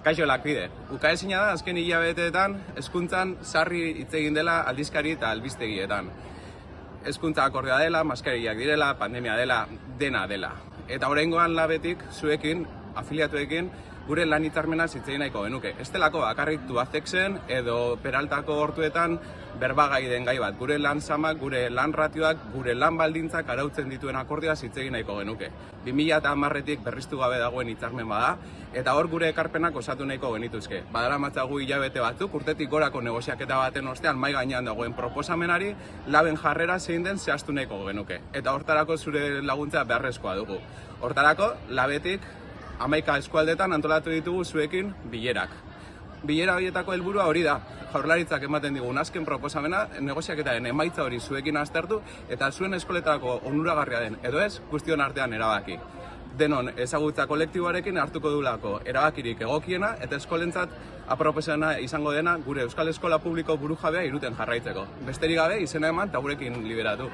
Kaixo lakbide, ukaezina da azken hilabeteetan hezkuntzan sarri hitz egin dela aldizkari eta albistegietan. Hezkuntza akordea dela, maskariak direla, pandemia dela, dena dela. Eta oraingoan labetik zuekin, afiliatuekin, gure lan hitzarmena zitzein nahiko genuke. Ez delako bakarrik tuazexen edo peraltako hortuetan berbagai den gai bat. Gure lan samak, gure lan ratioak, gure lan baldintzak arautzen dituen akordioa zitzegin nahiko genuke. 2000 eta amarretik berriztu gabe dagoen hitzarmen bada, eta hor gure ekarpenak osatu nahiko genituzke. Badara matzagu hilabete batzuk, urtetik gorako negoziaketa baten ostean mai gainean dagoen proposamenari, laben jarrera zein den zehaztu nahiko genuke. Eta hortarako zure laguntza beharrezkoa dugu. Hortarako, labetik amaika eskualdetan antolatu ditugu zuekin bilerak. Bilera horietako helburua hori da. Jaurlaritzak ematen digun azken proposamena, negoziaketaren emaitza hori zuekin aztertu eta zuen eskoletako onuragarria den edo ez guztion artean erabaki. Denon ezagutza kolektiboarekin hartuko dulako erabakirik egokiena eta eskolentzat aproposena izango dena gure Euskal Eskola Publiko burujabea iruten jarraitzeko. Besterik gabe izena eman eta gurekin liberatu.